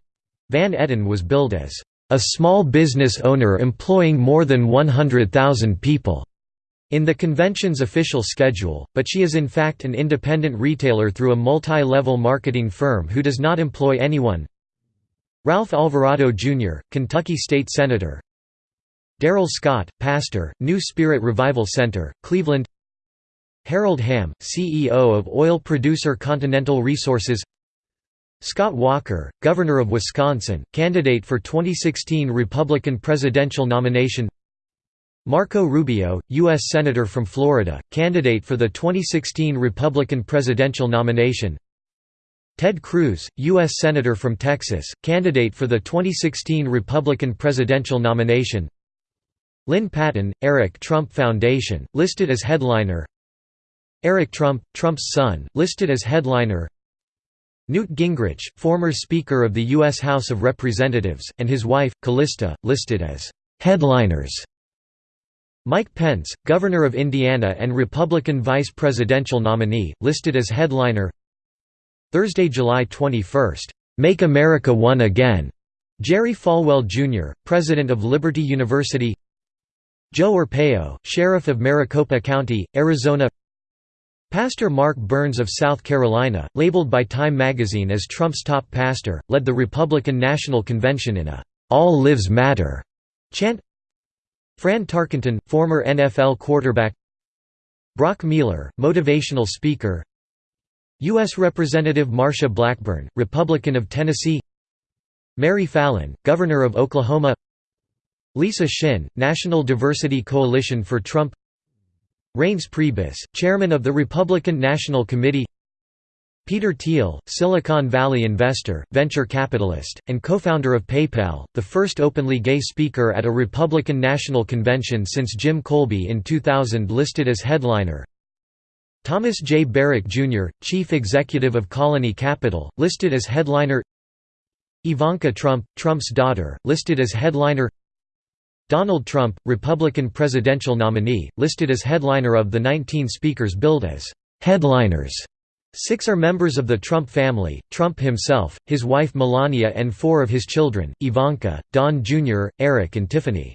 Van Etten was billed as a small business owner employing more than 100,000 people in the convention's official schedule, but she is in fact an independent retailer through a multi-level marketing firm who does not employ anyone. Ralph Alvarado Jr., Kentucky State Senator Darrell Scott, pastor, New Spirit Revival Center, Cleveland Harold Hamm, CEO of oil producer Continental Resources Scott Walker, Governor of Wisconsin, candidate for 2016 Republican presidential nomination Marco Rubio, U.S. Senator from Florida, candidate for the 2016 Republican presidential nomination Ted Cruz, U.S. Senator from Texas, candidate for the 2016 Republican presidential nomination Lynne Patton, Eric Trump Foundation, listed as headliner Eric Trump, Trump's son, listed as headliner Newt Gingrich, former Speaker of the U.S. House of Representatives, and his wife, Callista, listed as «headliners» Mike Pence, Governor of Indiana and Republican vice presidential nominee, listed as headliner Thursday, July 21, "'Make America One Again' Jerry Falwell, Jr., President of Liberty University Joe Arpaio, Sheriff of Maricopa County, Arizona Pastor Mark Burns of South Carolina, labeled by Time magazine as Trump's top pastor, led the Republican National Convention in a "'All Lives Matter' chant. Fran Tarkenton, former NFL quarterback. Brock Mealer, motivational speaker. U.S. Representative Marsha Blackburn, Republican of Tennessee. Mary Fallin, Governor of Oklahoma. Lisa Shinn, National Diversity Coalition for Trump Reince Priebus, Chairman of the Republican National Committee Peter Thiel, Silicon Valley investor, venture capitalist, and co-founder of PayPal, the first openly gay speaker at a Republican National Convention since Jim Kolbe in 2000 listed as headliner Thomas J. Barrack, Jr., Chief Executive of Colony Capital, listed as headliner Ivanka Trump, Trump's daughter, listed as headliner Donald Trump, Republican presidential nominee, listed as headliner of the 19 speakers billed as headliners. Six are members of the Trump family, Trump himself, his wife Melania and four of his children, Ivanka, Don Jr., Eric and Tiffany.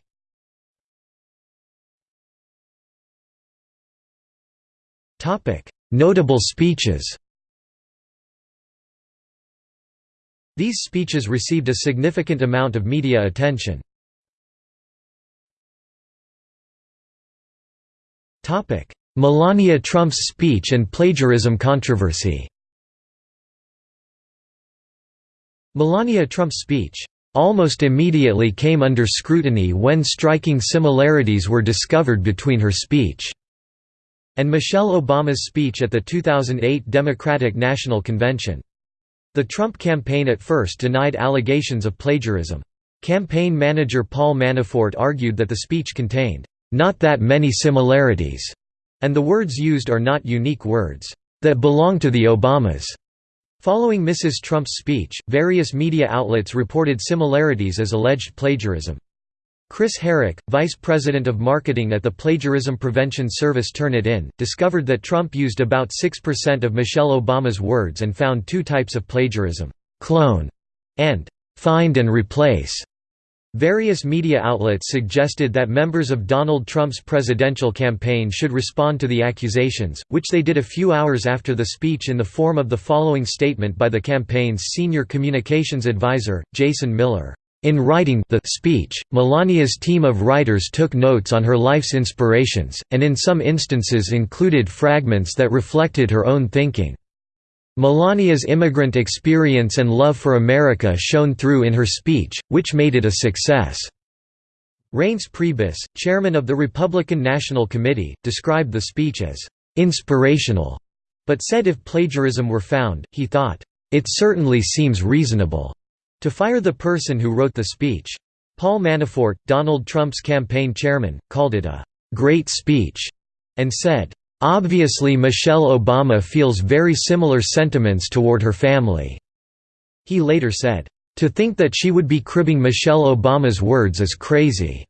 Notable speeches These speeches received a significant amount of media attention. Melania Trump's speech and plagiarism controversy Melania Trump's speech almost immediately came under scrutiny when striking similarities were discovered between her speech and Michelle Obama's speech at the 2008 Democratic National Convention. The Trump campaign at first denied allegations of plagiarism. Campaign manager Paul Manafort argued that the speech contained, "...not that many similarities," and the words used are not unique words, "...that belong to the Obamas." Following Mrs. Trump's speech, various media outlets reported similarities as alleged plagiarism. Chris Harrick, vice president of marketing at the plagiarism prevention service Turnitin, discovered that Trump used about 6% of Michelle Obama's words and found two types of plagiarism, clone and find and replace. Various media outlets suggested that members of Donald Trump's presidential campaign should respond to the accusations, which they did a few hours after the speech in the form of the following statement by the campaign's senior communications advisor, Jason Miller. In writing the speech, Melania's team of writers took notes on her life's inspirations, and in some instances included fragments that reflected her own thinking. Melania's immigrant experience and love for America shone through in her speech, which made it a success. Reince Priebus, chairman of the Republican National Committee, described the speech as inspirational, but said if plagiarism were found, he thought, it certainly seems reasonable to fire the person who wrote the speech. Paul Manafort, Donald Trump's campaign chairman, called it a «great speech» and said, "...obviously Michelle Obama feels very similar sentiments toward her family." He later said, "...to think that she would be cribbing Michelle Obama's words is crazy,"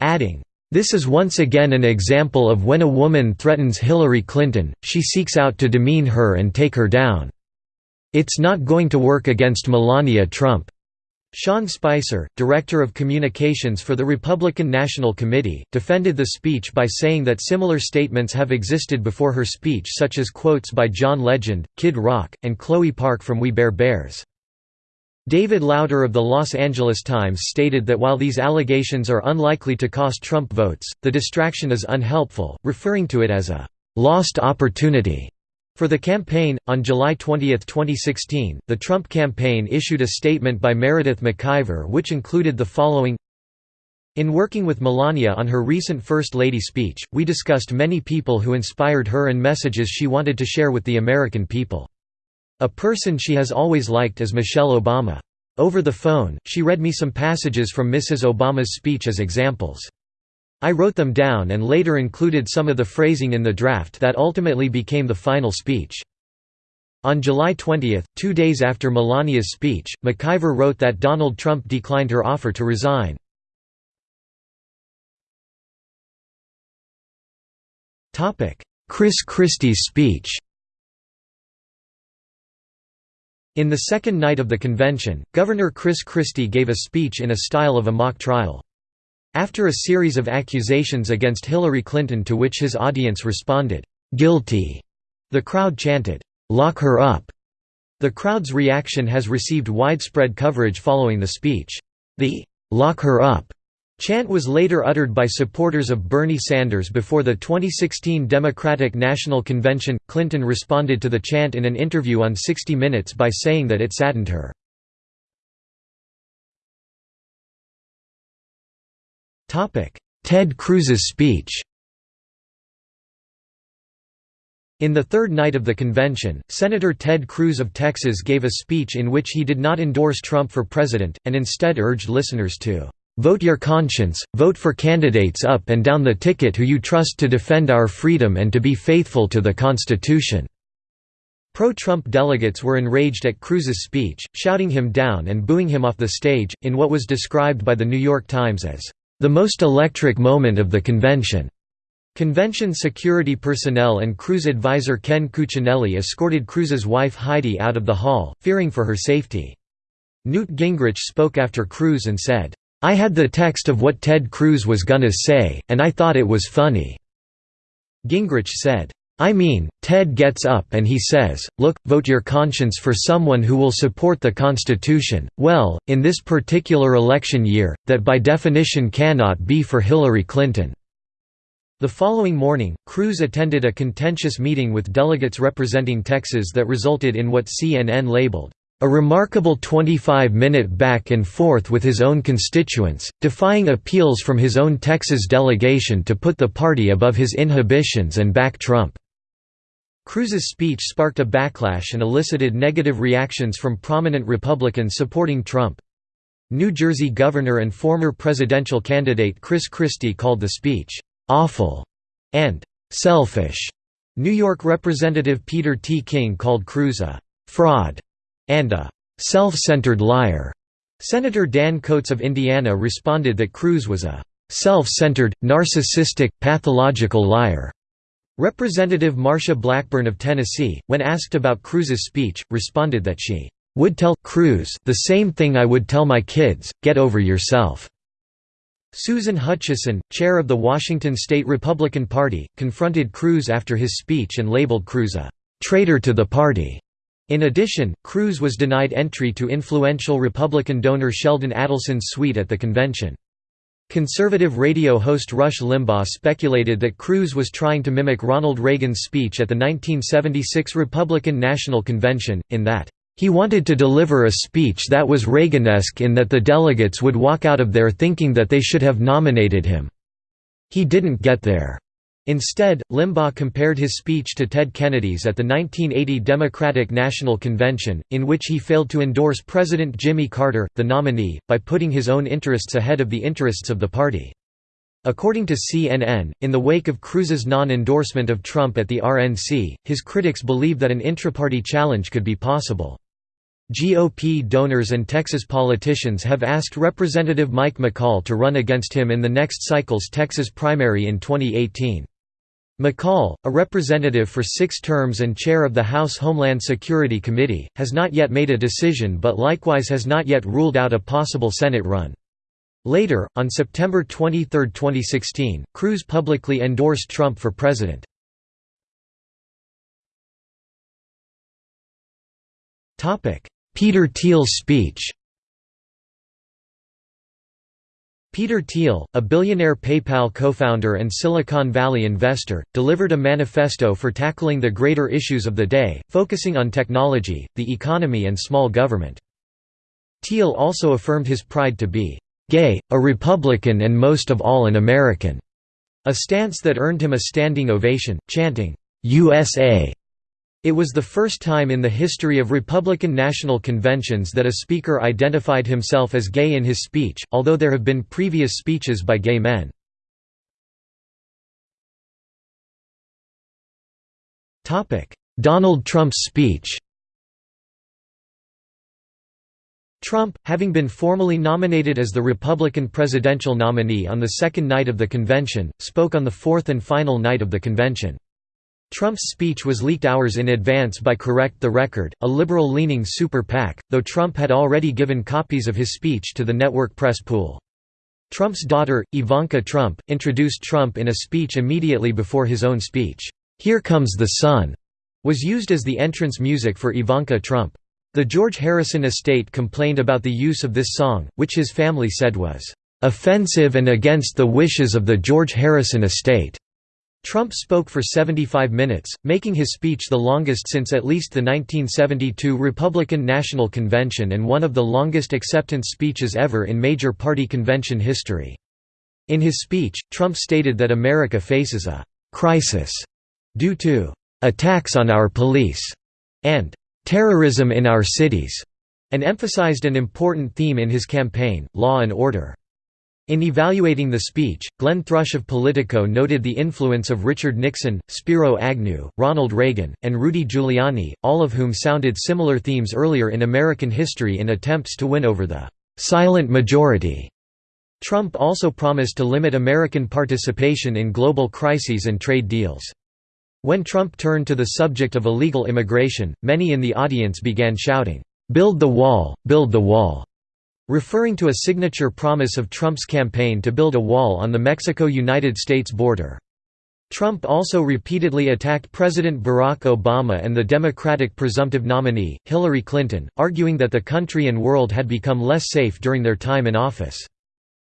adding, this is once again an example of when a woman threatens Hillary Clinton, she seeks out to demean her and take her down. It's not going to work against Melania Trump. Sean Spicer, director of communications for the Republican National Committee, defended the speech by saying that similar statements have existed before her speech such as quotes by John Legend, Kid Rock, and Chloe Park from We Bare Bears. David Lauter of the Los Angeles Times stated that while these allegations are unlikely to cost Trump votes, the distraction is unhelpful, referring to it as a «lost opportunity» For the campaign, on July 20, 2016, the Trump campaign issued a statement by Meredith McIver which included the following In working with Melania on her recent First Lady speech, we discussed many people who inspired her and messages she wanted to share with the American people. A person she has always liked is Michelle Obama. Over the phone, she read me some passages from Mrs. Obama's speech as examples. I wrote them down and later included some of the phrasing in the draft that ultimately became the final speech. On July 20, two days after Melania's speech, McIver wrote that Donald Trump declined her offer to resign. Chris Christie's speech In the second night of the convention, Governor Chris Christie gave a speech in a style of a mock trial. After a series of accusations against Hillary Clinton to which his audience responded, "'Guilty'", the crowd chanted, "'Lock her up'". The crowd's reaction has received widespread coverage following the speech. The "'Lock her up' Chant was later uttered by supporters of Bernie Sanders before the 2016 Democratic National Convention. Clinton responded to the chant in an interview on 60 Minutes by saying that it saddened her. Ted Cruz's speech In the third night of the convention, Senator Ted Cruz of Texas gave a speech in which he did not endorse Trump for president, and instead urged listeners to Vote your conscience, vote for candidates up and down the ticket who you trust to defend our freedom and to be faithful to the Constitution." Pro-Trump delegates were enraged at Cruz's speech, shouting him down and booing him off the stage, in what was described by The New York Times as, "...the most electric moment of the convention." Convention security personnel and Cruz advisor Ken Cuccinelli escorted Cruz's wife Heidi out of the hall, fearing for her safety. Newt Gingrich spoke after Cruz and said, I had the text of what Ted Cruz was gonna say, and I thought it was funny." Gingrich said, I mean, Ted gets up and he says, look, vote your conscience for someone who will support the Constitution, well, in this particular election year, that by definition cannot be for Hillary Clinton." The following morning, Cruz attended a contentious meeting with delegates representing Texas that resulted in what CNN labeled, a remarkable 25-minute back and forth with his own constituents, defying appeals from his own Texas delegation to put the party above his inhibitions and back Trump. Cruz's speech sparked a backlash and elicited negative reactions from prominent Republicans supporting Trump. New Jersey Governor and former presidential candidate Chris Christie called the speech, "...awful," and "...selfish." New York Representative Peter T. King called Cruz a "...fraud." and a self-centered liar. Senator Dan Coats of Indiana responded that Cruz was a self-centered, narcissistic, pathological liar. Representative Marsha Blackburn of Tennessee, when asked about Cruz's speech, responded that she would tell Cruz the same thing I would tell my kids, get over yourself. Susan Hutchison, chair of the Washington State Republican Party, confronted Cruz after his speech and labeled Cruz a traitor to the party. In addition, Cruz was denied entry to influential Republican donor Sheldon Adelson's suite at the convention. Conservative radio host Rush Limbaugh speculated that Cruz was trying to mimic Ronald Reagan's speech at the 1976 Republican National Convention, in that, he wanted to deliver a speech that was Reaganesque in that the delegates would walk out of there thinking that they should have nominated him. He didn't get there. Instead, Limbaugh compared his speech to Ted Kennedy's at the 1980 Democratic National Convention, in which he failed to endorse President Jimmy Carter, the nominee, by putting his own interests ahead of the interests of the party. According to CNN, in the wake of Cruz's non-endorsement of Trump at the RNC, his critics believe that an intraparty challenge could be possible. GOP donors and Texas politicians have asked Representative Mike McCaul to run against him in the next cycle's Texas primary in 2018. McCaul, a representative for six terms and chair of the House Homeland Security Committee, has not yet made a decision but likewise has not yet ruled out a possible Senate run. Later, on September 23, 2016, Cruz publicly endorsed Trump for president. Peter Thiel's speech. Peter Thiel, a billionaire PayPal co-founder and Silicon Valley investor, delivered a manifesto for tackling the greater issues of the day, focusing on technology, the economy and small government. Thiel also affirmed his pride to be «gay, a Republican and most of all an American», a stance that earned him a standing ovation, chanting, «USA» It was the first time in the history of Republican national conventions that a speaker identified himself as gay in his speech, although there have been previous speeches by gay men. Donald Trump's speech Trump, having been formally nominated as the Republican presidential nominee on the second night of the convention, spoke on the fourth and final night of the convention. Trump's speech was leaked hours in advance by Correct the Record, a liberal-leaning super PAC, though Trump had already given copies of his speech to the network press pool. Trump's daughter, Ivanka Trump, introduced Trump in a speech immediately before his own speech. "'Here Comes the Sun' was used as the entrance music for Ivanka Trump. The George Harrison estate complained about the use of this song, which his family said was, "...offensive and against the wishes of the George Harrison estate." Trump spoke for 75 minutes, making his speech the longest since at least the 1972 Republican National Convention and one of the longest acceptance speeches ever in major party convention history. In his speech, Trump stated that America faces a «crisis» due to «attacks on our police» and terrorism in our cities, and emphasized an important theme in his campaign, law and order. In evaluating the speech, Glenn Thrush of Politico noted the influence of Richard Nixon, Spiro Agnew, Ronald Reagan, and Rudy Giuliani, all of whom sounded similar themes earlier in American history in attempts to win over the «silent majority». Trump also promised to limit American participation in global crises and trade deals. When Trump turned to the subject of illegal immigration, many in the audience began shouting, "'Build the wall, build the wall' referring to a signature promise of Trump's campaign to build a wall on the Mexico–United States border. Trump also repeatedly attacked President Barack Obama and the Democratic presumptive nominee, Hillary Clinton, arguing that the country and world had become less safe during their time in office.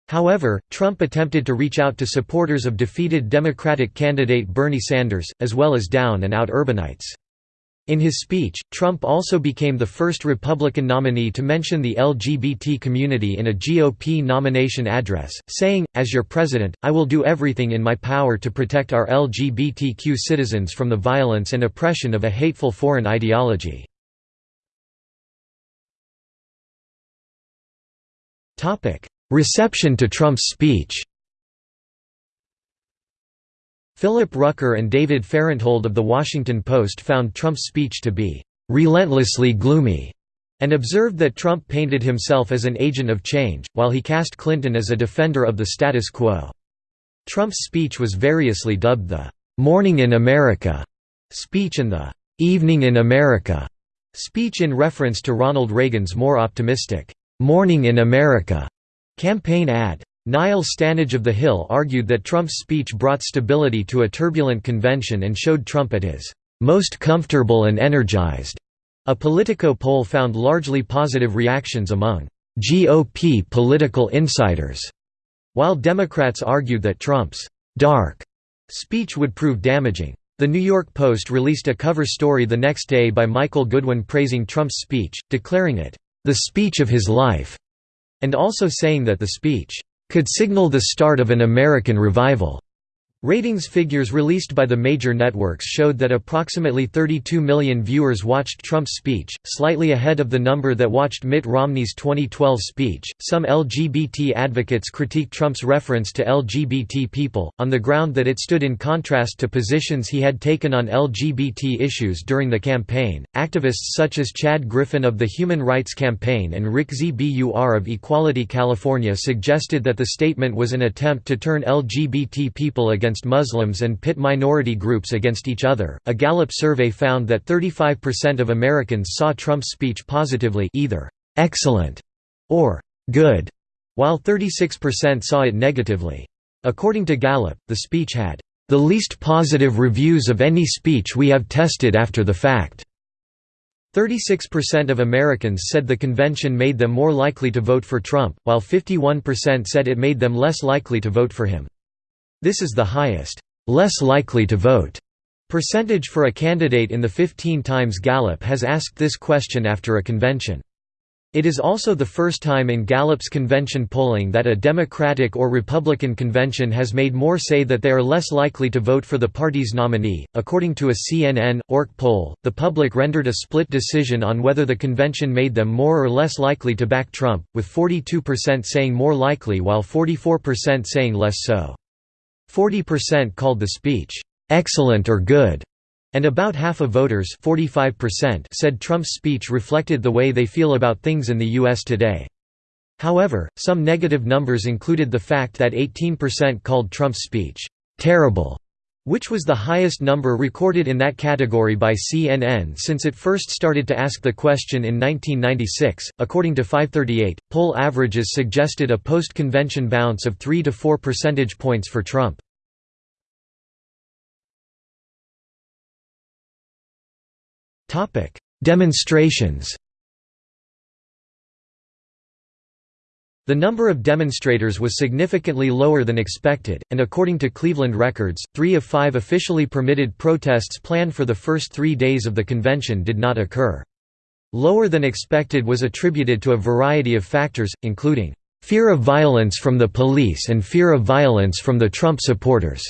However, Trump attempted to reach out to supporters of defeated Democratic candidate Bernie Sanders, as well as down-and-out urbanites. In his speech, Trump also became the first Republican nominee to mention the LGBT community in a GOP nomination address, saying, As your president, I will do everything in my power to protect our LGBTQ citizens from the violence and oppression of a hateful foreign ideology. Reception to Trump's speech Philip Rucker and David Fahrenthold of The Washington Post found Trump's speech to be «relentlessly gloomy» and observed that Trump painted himself as an agent of change, while he cast Clinton as a defender of the status quo. Trump's speech was variously dubbed the «Morning in America» speech and the «Evening in America» speech in reference to Ronald Reagan's more optimistic «Morning in America» Campaign ad. Niall Stanage of The Hill argued that Trump's speech brought stability to a turbulent convention and showed Trump at his most comfortable and energized. A Politico poll found largely positive reactions among GOP political insiders, while Democrats argued that Trump's dark speech would prove damaging. The New York Post released a cover story the next day by Michael Goodwin praising Trump's speech, declaring it, "...the speech of his life." and also saying that the speech could signal the start of an American revival. Ratings figures released by the major networks showed that approximately 32 million viewers watched Trump's speech, slightly ahead of the number that watched Mitt Romney's 2012 speech. Some LGBT advocates critiqued Trump's reference to LGBT people, on the ground that it stood in contrast to positions he had taken on LGBT issues during the campaign. Activists such as Chad Griffin of the Human Rights Campaign and Rick Zbur of Equality California suggested that the statement was an attempt to turn LGBT people against against Muslims and pit minority groups against each other. A Gallup survey found that 35% of Americans saw Trump's speech positively, either excellent or good, while 36% saw it negatively. According to Gallup, the speech had the least positive reviews of any speech we have tested after the fact. 36% of Americans said the convention made them more likely to vote for Trump, while 51% said it made them less likely to vote for him. This is the highest, less likely to vote percentage for a candidate in the 15 times Gallup has asked this question after a convention. It is also the first time in Gallup's convention polling that a Democratic or Republican convention has made more say that they are less likely to vote for the party's nominee. According to a CNN ORC poll, the public rendered a split decision on whether the convention made them more or less likely to back Trump, with 42% saying more likely while 44% saying less so. 40% called the speech, "'excellent or good' And about half of voters 45% said Trump's speech reflected the way they feel about things in the U.S. today. However, some negative numbers included the fact that 18% called Trump's speech, "...terrible", which was the highest number recorded in that category by CNN since it first started to ask the question in 1996. According to 538, poll averages suggested a post convention bounce of 3 to 4 percentage points for Trump. Demonstrations The number of demonstrators was significantly lower than expected, and according to Cleveland records, three of five officially permitted protests planned for the first three days of the convention did not occur. Lower than expected was attributed to a variety of factors, including, "...fear of violence from the police and fear of violence from the Trump supporters."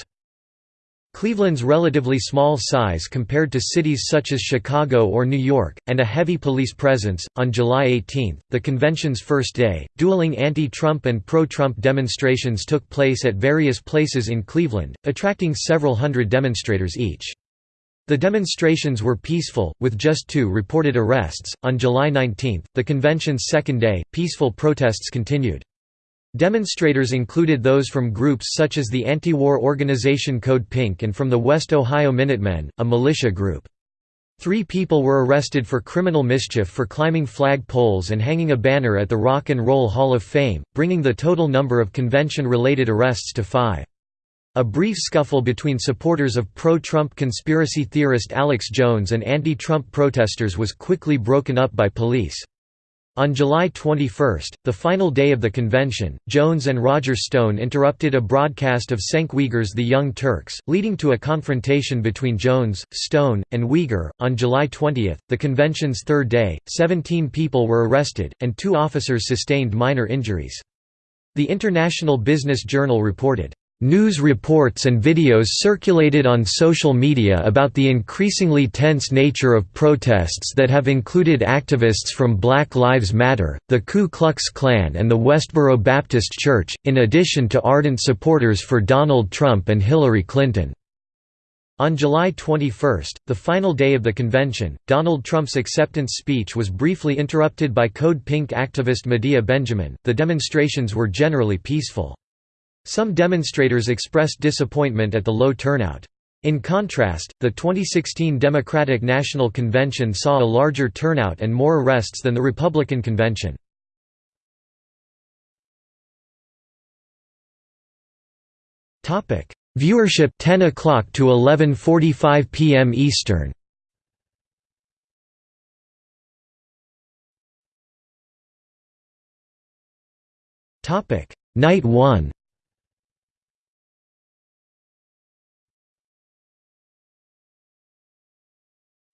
Cleveland's relatively small size compared to cities such as Chicago or New York, and a heavy police presence. On July 18, the convention's first day, dueling anti Trump and pro Trump demonstrations took place at various places in Cleveland, attracting several hundred demonstrators each. The demonstrations were peaceful, with just two reported arrests. On July 19, the convention's second day, peaceful protests continued. Demonstrators included those from groups such as the anti-war organization Code Pink and from the West Ohio Minutemen, a militia group. Three people were arrested for criminal mischief for climbing flag poles and hanging a banner at the Rock and Roll Hall of Fame, bringing the total number of convention-related arrests to five. A brief scuffle between supporters of pro-Trump conspiracy theorist Alex Jones and anti-Trump protesters was quickly broken up by police. On July 21, the final day of the convention, Jones and Roger Stone interrupted a broadcast of Cenk Uygur's The Young Turks, leading to a confrontation between Jones, Stone, and Uyghur. On July 20, the convention's third day, 17 people were arrested, and two officers sustained minor injuries. The International Business Journal reported, News reports and videos circulated on social media about the increasingly tense nature of protests that have included activists from Black Lives Matter, the Ku Klux Klan and the Westboro Baptist Church, in addition to ardent supporters for Donald Trump and Hillary Clinton. On July 21, the final day of the convention, Donald Trump's acceptance speech was briefly interrupted by Code Pink activist Medea Benjamin. The demonstrations were generally peaceful. Some demonstrators expressed disappointment at the low turnout. In contrast, the 2016 Democratic National Convention saw a larger turnout and more arrests than the Republican convention. Viewership 10 o'clock to 11:45 p.m. Eastern. Topic: Night 1.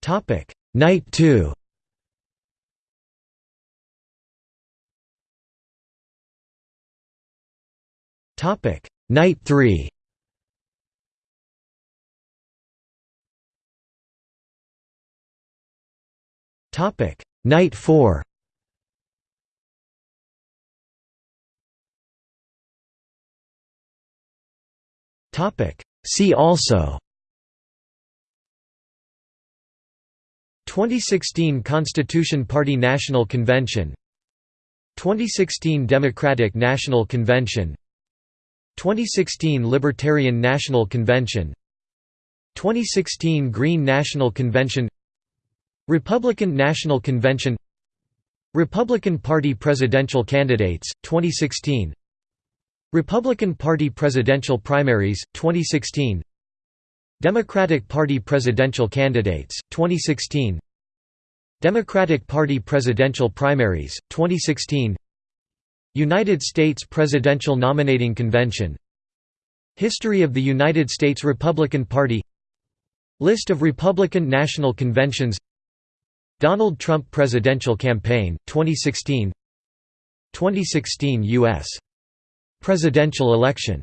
Topic: Night 2. Topic: Night 3. Topic: Night 4. Topic: See also 2016 Constitution Party National Convention 2016 Democratic National Convention 2016 Libertarian National Convention 2016 Green National Convention Republican National Convention Republican Party presidential candidates 2016 Republican Party presidential primaries 2016 Democratic Party presidential candidates, 2016 Democratic Party presidential primaries, 2016 United States Presidential Nominating Convention. History of the United States Republican Party. List of Republican National Conventions. Donald Trump Presidential Campaign, 2016 2016 U.S. Presidential election